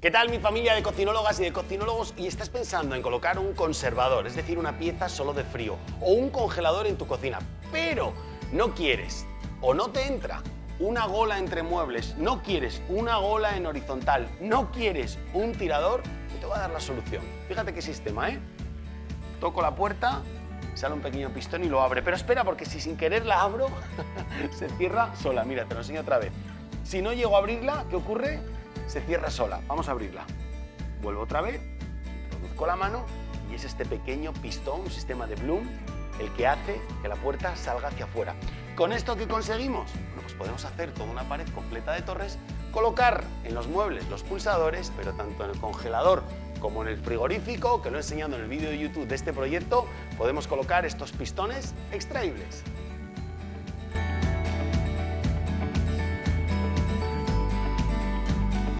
¿Qué tal mi familia de cocinólogas y de cocinólogos y estás pensando en colocar un conservador, es decir, una pieza solo de frío o un congelador en tu cocina, pero no quieres o no te entra una gola entre muebles, no quieres una gola en horizontal, no quieres un tirador, te voy a dar la solución. Fíjate qué sistema, ¿eh? Toco la puerta, sale un pequeño pistón y lo abre. Pero espera, porque si sin querer la abro, se cierra sola. Mira, te lo enseño otra vez. Si no llego a abrirla, ¿qué ocurre? Se cierra sola. Vamos a abrirla. Vuelvo otra vez, introduzco la mano y es este pequeño pistón, un sistema de Bloom, el que hace que la puerta salga hacia afuera. ¿Con esto qué conseguimos? Bueno, pues podemos hacer toda una pared completa de torres, colocar en los muebles los pulsadores, pero tanto en el congelador como en el frigorífico, que lo he enseñado en el vídeo de YouTube de este proyecto, podemos colocar estos pistones extraíbles.